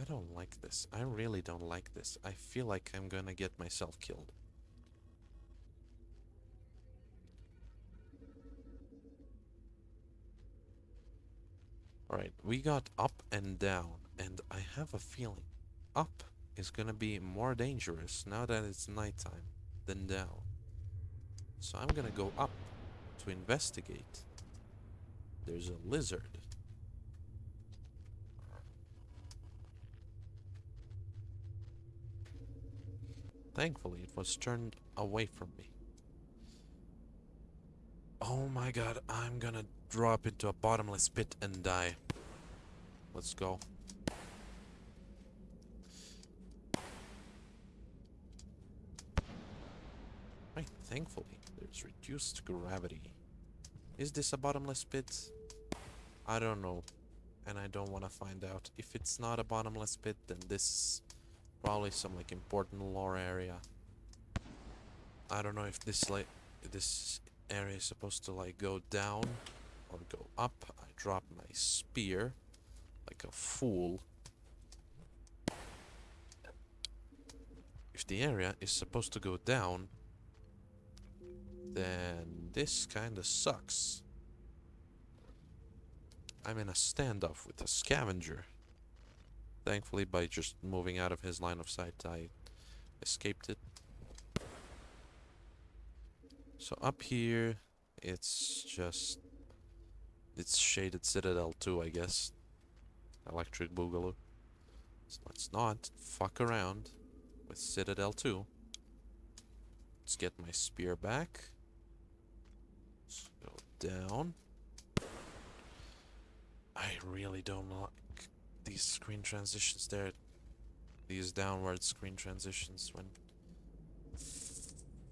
I don't like this. I really don't like this. I feel like I'm gonna get myself killed. Alright, we got up and down, and I have a feeling up is gonna be more dangerous now that it's nighttime than down. So I'm gonna go up to investigate. There's a lizard. Thankfully, it was turned away from me. Oh my god, I'm gonna drop into a bottomless pit and die. Let's go. Right, thankfully, reduced gravity. Is this a bottomless pit? I don't know. And I don't want to find out. If it's not a bottomless pit, then this is probably some like important lore area. I don't know if this like this area is supposed to like go down or go up. I drop my spear like a fool. If the area is supposed to go down, then this kinda sucks. I'm in a standoff with a scavenger. Thankfully, by just moving out of his line of sight, I escaped it. So up here, it's just... It's Shaded Citadel 2, I guess. Electric Boogaloo. So let's not fuck around with Citadel 2. Let's get my spear back. Down. I really don't like these screen transitions there. These downward screen transitions when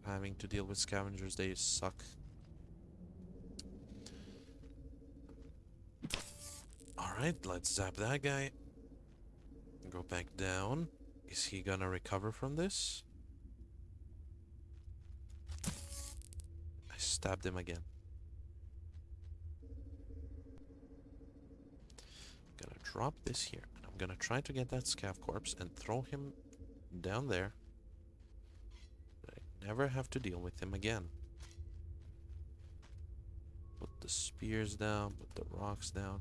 having to deal with scavengers, they suck. Alright, let's zap that guy. Go back down. Is he gonna recover from this? I stabbed him again. Drop this here. And I'm gonna try to get that scav corpse and throw him down there. I never have to deal with him again. Put the spears down, put the rocks down.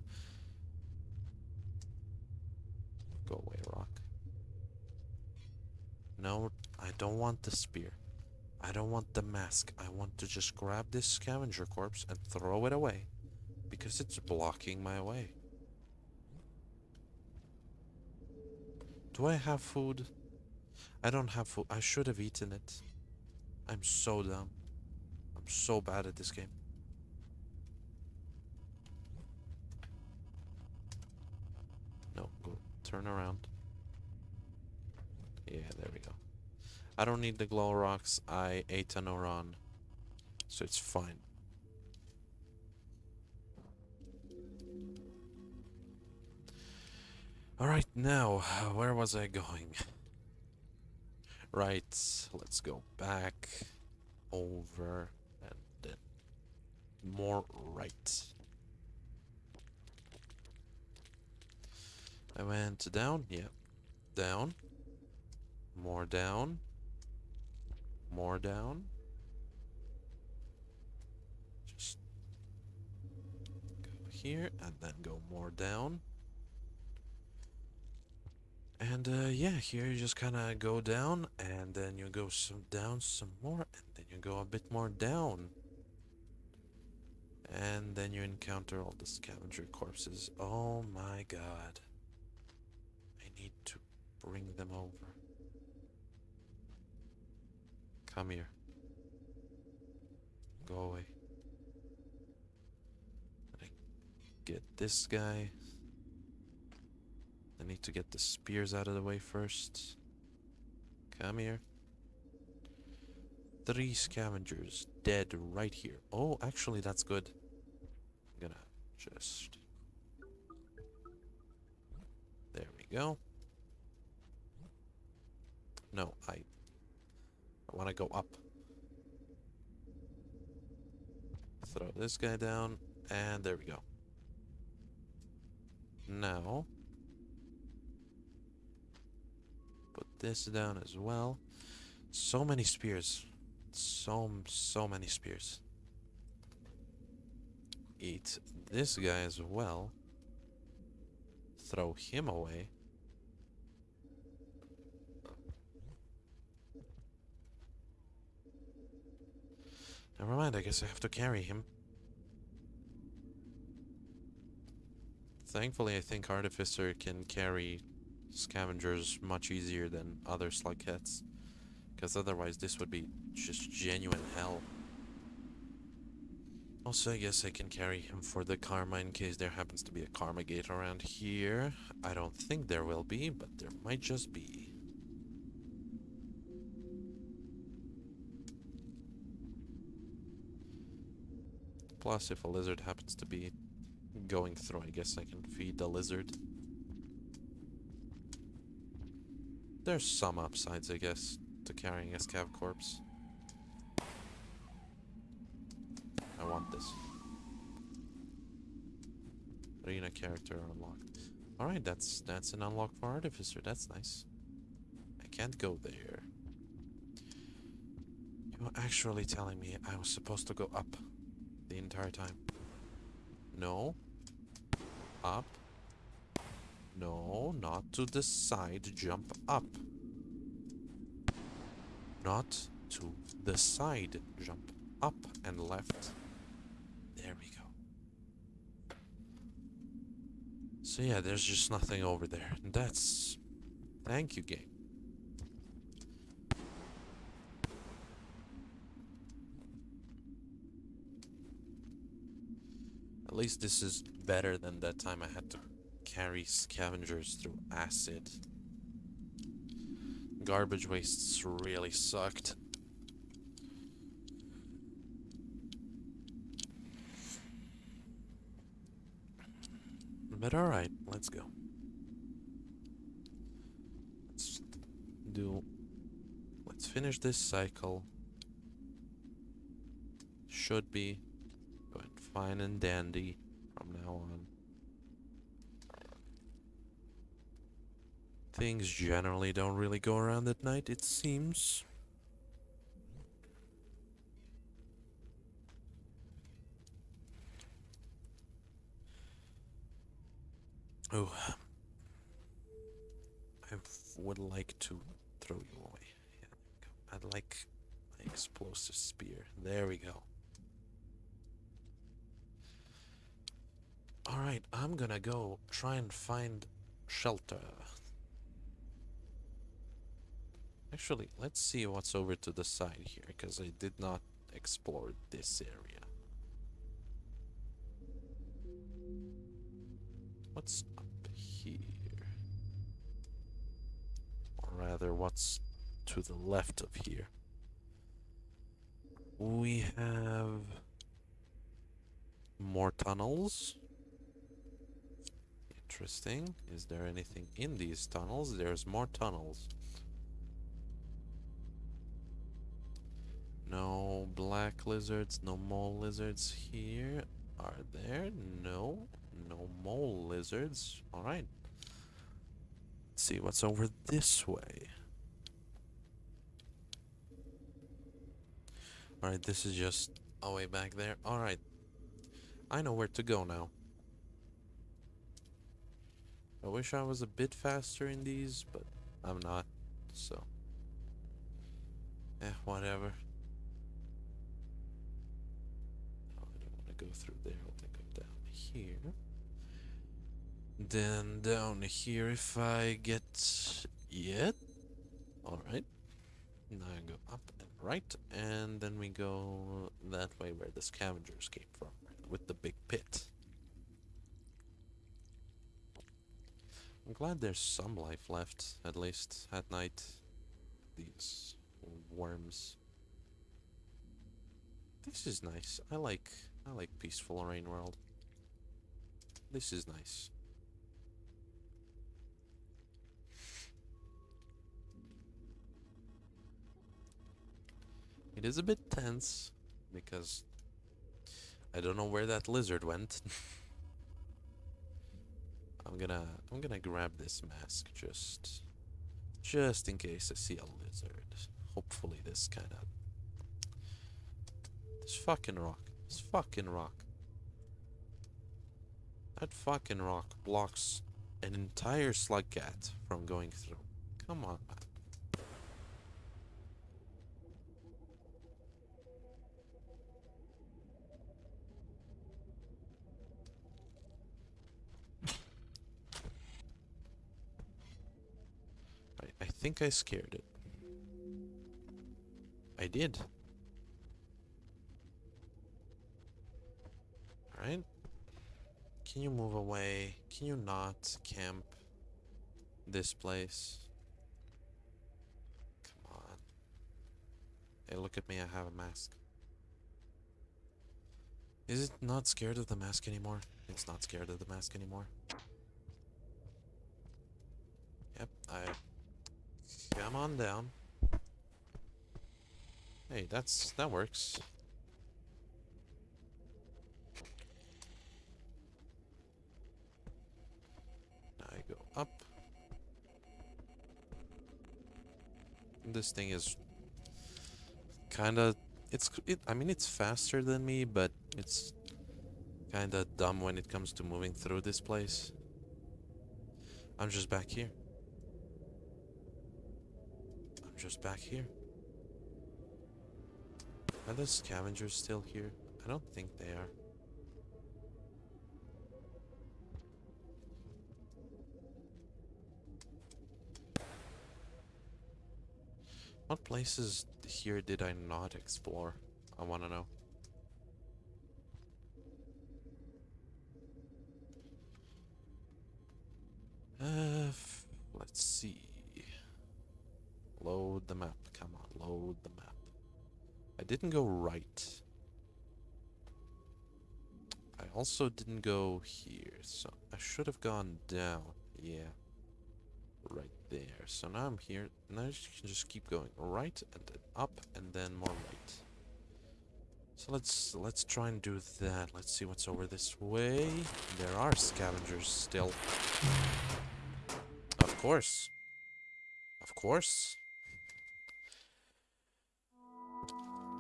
Go away, rock. No, I don't want the spear. I don't want the mask. I want to just grab this scavenger corpse and throw it away. Because it's blocking my way. Do I have food? I don't have food. I should have eaten it. I'm so dumb. I'm so bad at this game. No, go turn around. Yeah, there we go. I don't need the glow rocks. I ate an Oran. So it's fine. Alright, now, where was I going? Right, let's go back, over, and then more right. I went down, yep, down, more down, more down. Just go here and then go more down. And uh, yeah, here you just kind of go down and then you go some down some more and then you go a bit more down. And then you encounter all the scavenger corpses. Oh my god. I need to bring them over. Come here. Go away. Get this guy. I need to get the spears out of the way first. Come here. Three scavengers dead right here. Oh, actually, that's good. I'm gonna just... There we go. No, I... I want to go up. Throw this guy down, and there we go. Now... Put this down as well. So many spears. So, so many spears. Eat this guy as well. Throw him away. Never mind, I guess I have to carry him. Thankfully, I think Artificer can carry scavengers much easier than other slugheads. Because otherwise this would be just genuine hell. Also, I guess I can carry him for the Karma in case there happens to be a Karma gate around here. I don't think there will be, but there might just be. Plus, if a lizard happens to be going through, I guess I can feed the lizard. There's some upsides, I guess, to carrying a scav corpse. I want this. Arena character unlocked. Alright, that's that's an unlock for Artificer. That's nice. I can't go there. You're actually telling me I was supposed to go up the entire time. No. Up. No, not to the side. Jump up. Not to the side. Jump up and left. There we go. So yeah, there's just nothing over there. That's... Thank you, game. At least this is better than that time I had to carry scavengers through acid. Garbage wastes really sucked. But alright, let's go. Let's do... Let's finish this cycle. Should be going fine and dandy from now on. Things generally don't really go around at night, it seems. Oh. I would like to throw you away. Yeah, I'd like my explosive spear. There we go. Alright, I'm gonna go try and find shelter. Actually, let's see what's over to the side here, because I did not explore this area. What's up here? Or rather, what's to the left of here? We have more tunnels. Interesting. Is there anything in these tunnels? There's more tunnels. No black lizards, no mole lizards here. Are there? No. No mole lizards. Alright. Let's see what's over this way. Alright, this is just a way back there. Alright. I know where to go now. I wish I was a bit faster in these, but I'm not, so. Eh, whatever. Go through there. I'll go down here. Then down here if I get... Yet? Alright. Now I go up and right, and then we go that way where the scavengers came from, with the big pit. I'm glad there's some life left, at least at night. These worms. This is nice. I like I like peaceful rain world. This is nice. It is a bit tense because I don't know where that lizard went. I'm gonna I'm gonna grab this mask just just in case I see a lizard. Hopefully this kind of this fucking rock. This fucking rock. That fucking rock blocks an entire slug cat from going through. Come on. I, I think I scared it. I did. Alright. Can you move away? Can you not camp this place? Come on. Hey, look at me, I have a mask. Is it not scared of the mask anymore? It's not scared of the mask anymore. Yep, I... Come on down. Hey, that's... that works. This thing is... Kinda... It's... It, I mean, it's faster than me, but it's kinda dumb when it comes to moving through this place. I'm just back here. I'm just back here. Are the scavengers still here? I don't think they are. What places here did I not explore? I want to know. Uh, let's see. Load the map. Come on, load the map. I didn't go right. I also didn't go here, so I should have gone down. Yeah. So now I'm here. Now you can just keep going right and then up and then more right. So let's let's try and do that. Let's see what's over this way. There are scavengers still. Of course. Of course.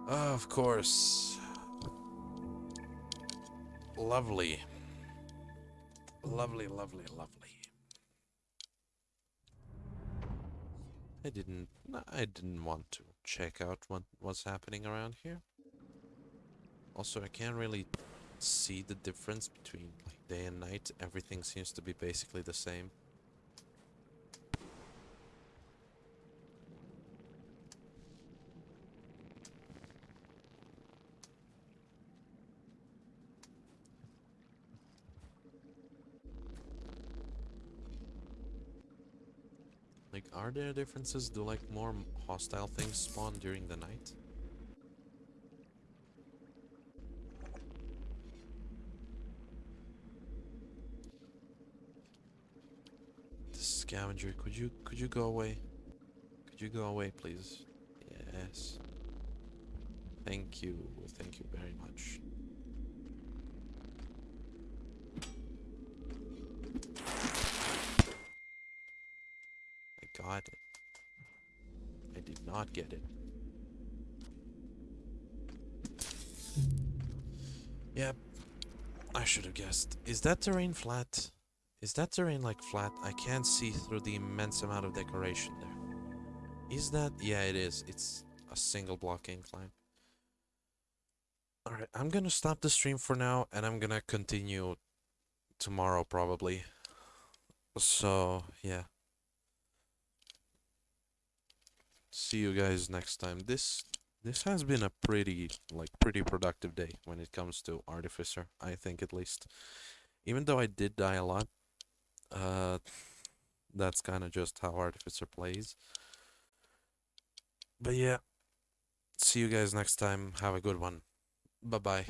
Of course. Lovely. Lovely, lovely, lovely. I didn't I didn't want to check out what was happening around here. Also, I can't really see the difference between like day and night. Everything seems to be basically the same. Like, are there differences? Do like more hostile things spawn during the night? The scavenger, could you could you go away? Could you go away, please? Yes. Thank you. Thank you very much. Got it. I did not get it. Yep. I should have guessed. Is that terrain flat? Is that terrain like flat? I can't see through the immense amount of decoration there. Is that? Yeah, it is. It's a single block incline. Alright, I'm gonna stop the stream for now and I'm gonna continue tomorrow probably. So, yeah. See you guys next time. This this has been a pretty like pretty productive day when it comes to Artificer, I think at least. Even though I did die a lot, uh that's kind of just how Artificer plays. But yeah, see you guys next time. Have a good one. Bye bye.